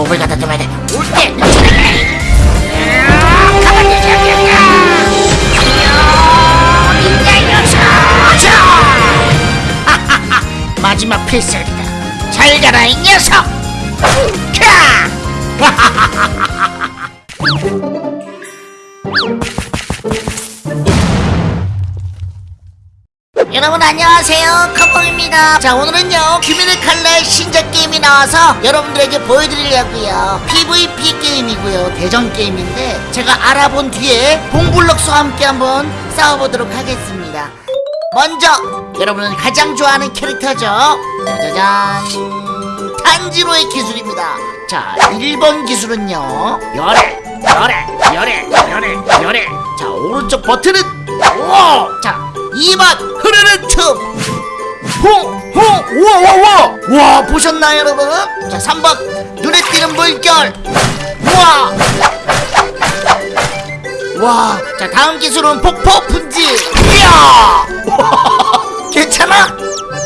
호흡을 갖다 줘야 돼 올 때 가만히 있어 마지막 필살기다. 잘 가라 이 녀석 여러분 안녕하세요. 컴봉입니다. 자 오늘은요 규민의 칼날 신작 게임이 나와서 여러분들에게 보여드리려고요. PVP 게임이고요. 대전 게임인데 제가 알아본 뒤에 봉블럭스와 함께 한번 싸워보도록 하겠습니다. 먼저 여러분은 가장 좋아하는 캐릭터죠? 짜자잔. 탄지로의 기술입니다. 자 1번 기술은요 열애 열애 열애 열애 열애. 자 오른쪽 버튼은 오! 자 2번 흐르는 틈 홍홍 우와 우와 우와 와 보셨나요 여러분 자 3번 눈에 띄는 물결 우와 와, 자 다음 기술은 폭포 분지. 이야, 괜찮아?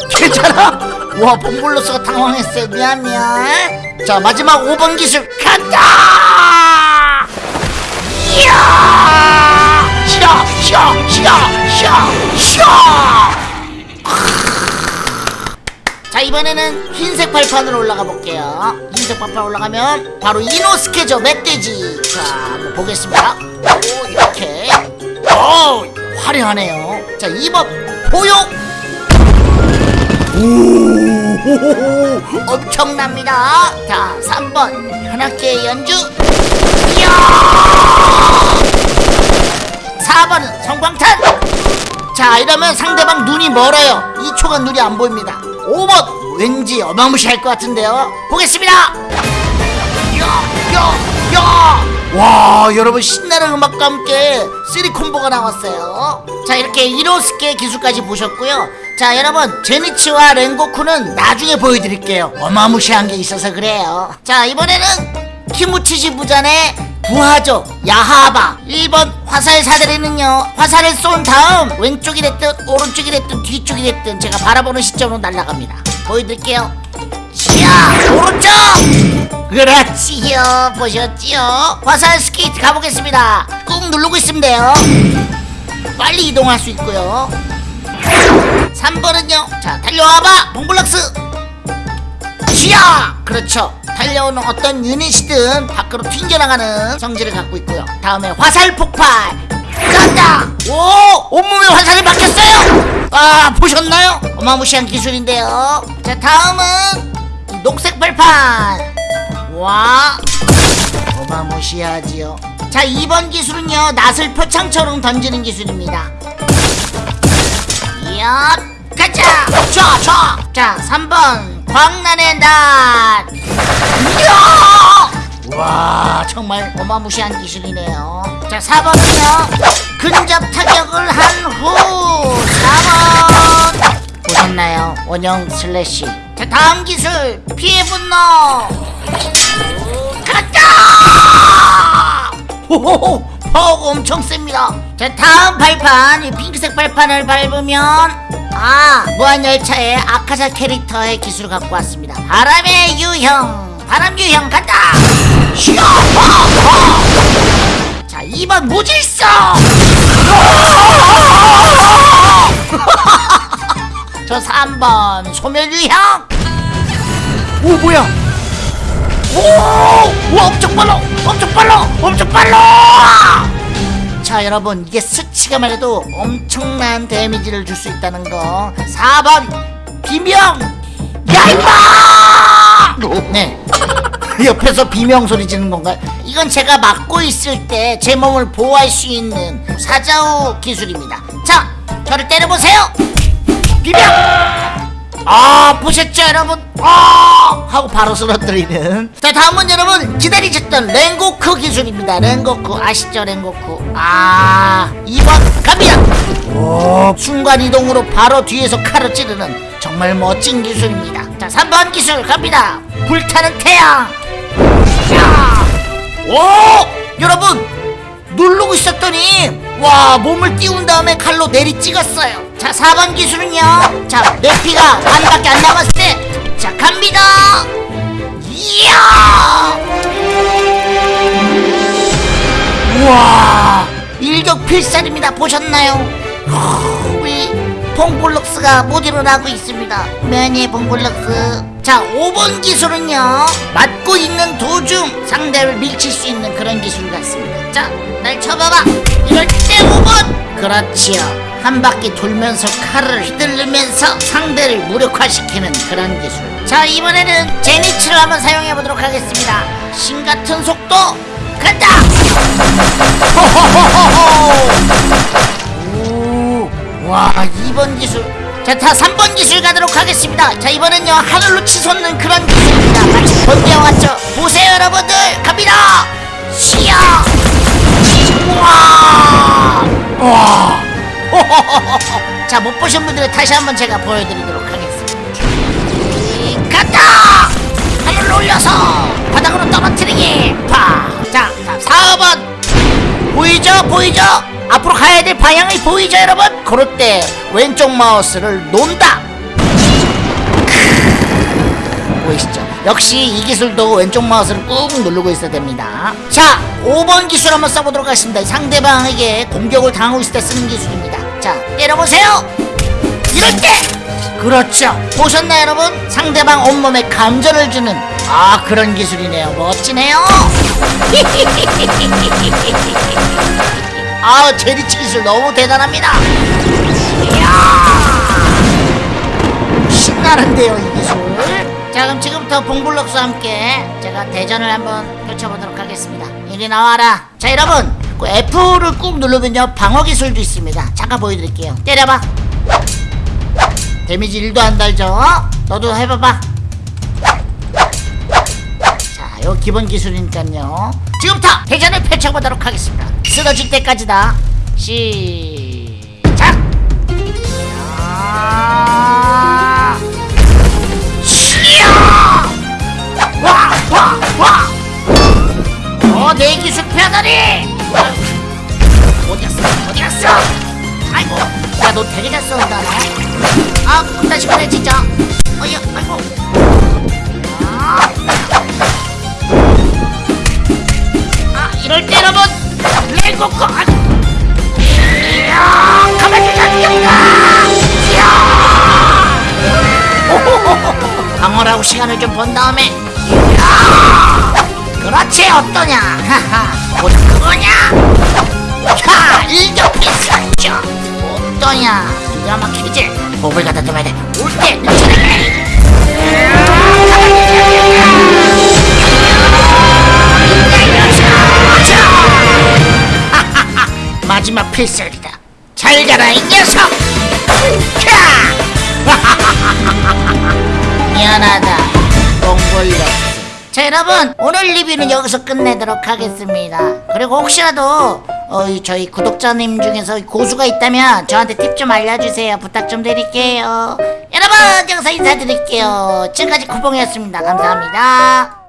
괜찮아? 와, 봉블로스가 당황했어요. 미안 미안. 자 마지막 5번 기술 간다. 이야, 쉬어 이번에는 흰색 발판으로 올라가 볼게요. 흰색 발판 올라가면 바로 이노스케죠 멧돼지. 자 보겠습니다. 오 이렇게. 오 화려하네요. 자 2번 보용 오 엄청납니다. 자 3번 현악기의 연주. 이야! 4번은 성광탄. 자 이러면 상대방 눈이 멀어요. 2초간 눈이 안 보입니다 5번 왠지 어마무시할 것 같은데요. 보겠습니다. 야야야. 와 여러분 신나는 음악과 함께 3콤보가 나왔어요. 자 이렇게 이노스케 기술까지 보셨고요. 자 여러분 제니치와 랭고쿠는 나중에 보여드릴게요. 어마무시한 게 있어서 그래요. 자 이번에는 키무치지 부전의 부하죠. 야하바. 1번 화살 사다리는요 화살을 쏜 다음 왼쪽이 됐든 오른쪽이 됐든 뒤쪽이 됐든 제가 바라보는 시점으로 날아갑니다. 보여드릴게요. 자 오른쪽! 그렇지요. 보셨지요? 화살 스케이트 가보겠습니다. 꾹 누르고 있으면 돼요. 빨리 이동할 수 있고요. 3번은요. 자 달려와봐. 봉블럭스! 쥐야! 그렇죠 달려오는 어떤 유닛이든 밖으로 튕겨나가는 성질을 갖고 있고요. 다음에 화살 폭발! 짠다! 오! 온몸에 화살이 박혔어요! 아 보셨나요? 어마무시한 기술인데요. 자 다음은 이 녹색 발판! 와! 어마무시하지요. 자 2번 기술은요 낫을 표창처럼 던지는 기술입니다. 이야 가자! 쫙쫙 자 3번 광란의 낫 이야! 와 정말 어마무시한 기술이네요. 자 4번은요. 근접 타격을 한 후 4번. 보셨나요? 원형 슬래시. 자 다음 기술. 피해 분노. 가자 호호호 파워가 엄청 셉니다. 자 다음 발판 이 핑크색 발판을 밟으면 아 무한열차의 아카자 캐릭터의 기술을 갖고 왔습니다. 바람의 유형 바람 유형 간다! 자 2번 무질서! 저 3번 소멸 유형! 오 뭐야? 오! 와 엄청 빨라! 엄청 빨라! 엄청 빨라 자 여러분 이게 스치가만 해도 엄청난 데미지를 줄 수 있다는 거. 4번 비명! 야 임마! 네. 옆에서 비명 소리 지는 건가요? 이건 제가 막고 있을 때 제 몸을 보호할 수 있는 사자우 기술입니다. 자 저를 때려보세요! 비명 아 보셨죠 여러분? 아! 하고 바로 쓰러뜨리는. 자 다음은 여러분 기다리셨던 랭고쿠 기술입니다. 랭고쿠 아시죠? 랭고쿠 아 2번 갑니다. 오 순간이동으로 바로 뒤에서 칼을 찌르는 정말 멋진 기술입니다. 자 3번 기술 갑니다. 불타는 태양. 자, 오! 여러분 누르고 있었더니 와 몸을 띄운 다음에 칼로 내리 찍었어요. 자 4번 기술은요? 자내 피가 반밖에 안 남았을 때자 갑니다. 이야! 우와 일격 필살입니다. 보셨나요? 우리 봉골럭스가 모델을 하고 있습니다. 면이 봉골럭스. 자 5번 기술은요? 맞고 있는 도중 상대를 밀칠 수 있는 그런 기술 같습니다. 자 날 쳐봐봐. 이럴 때 5번. 그렇지요. 한 바퀴 돌면서 칼을 휘둘르면서 상대를 무력화시키는 그런 기술. 자 이번에는 제니치를 한번 사용해 보도록 하겠습니다. 신같은 속도. 간다! 오, 와 2번 기술. 자, 다 3번 기술 가도록 하겠습니다. 자 이번엔요 하늘로 치솟는 그런 기술입니다. 마치 번개와 같죠. 보세요 여러분 자, 못 보신 분들은 다시 한번 제가 보여드리도록 하겠습니다. 이, 간다! 하늘로 올려서 바닥으로 떨어뜨리기! 파! 자, 다음 4번! 보이죠? 보이죠? 앞으로 가야 될 방향이 보이죠 여러분? 그럴 때 왼쪽 마우스를 논다! 보이시죠? 역시 이 기술도 왼쪽 마우스를 꾹 누르고 있어야 됩니다. 자 5번 기술 한번 써보도록 하겠습니다. 상대방에게 공격을 당하고 있을 때 쓰는 기술입니다 자 때려보세요. 이럴 때 그렇죠. 보셨나요 여러분? 상대방 온몸에 감전을 주는 아 그런 기술이네요. 멋지네요. 아 제리치 기술 너무 대단합니다. 이야! 신나는데요 이 기술. 자 그럼 지금부터 봉블럭스와 함께 제가 대전을 한번 펼쳐보도록 하겠습니다. 이리 나와라. 자 여러분 그 F를 꾹 누르면요 방어 기술도 있습니다 잠깐 보여드릴게요 때려봐 데미지 1도 안 달죠 너도 해봐봐 자, 요 기본 기술이니까요. 지금부터 대전을 펼쳐보도록 하겠습니다. 쓰러질 때까지다. 시작! 야! 시야! 와! 와! 와! 어, 내 기술 편하니! 어디 갔어? 어디 갔어? 아이고, 야, 너 되게 잘 쏜다, 너. 아, 그딴 시간에 진짜. 어이야, 아이고. 아. 아 이럴 때 여러분 레고고 아, 이야 가만히 잡겠다 이야 오호호호. 방어라고 시간을 좀번 다음에 이야 그렇지 어떠냐 하하 보자 그거냐 야 일격 필살죠 어떠냐 기가 막히지 호흡을 갖다 대봐야 돼 올때 늦춰내 마지막 필살이다. 잘 가라 이 녀석. 캬! 미안하다. 똥골력. 자 여러분 오늘 리뷰는 여기서 끝내도록 하겠습니다. 그리고 혹시라도 어, 이 저희 구독자님 중에서 고수가 있다면 저한테 팁 좀 알려주세요. 부탁 좀 드릴게요. 여러분 여기서 인사드릴게요. 지금까지 쿠봉이었습니다. 감사합니다.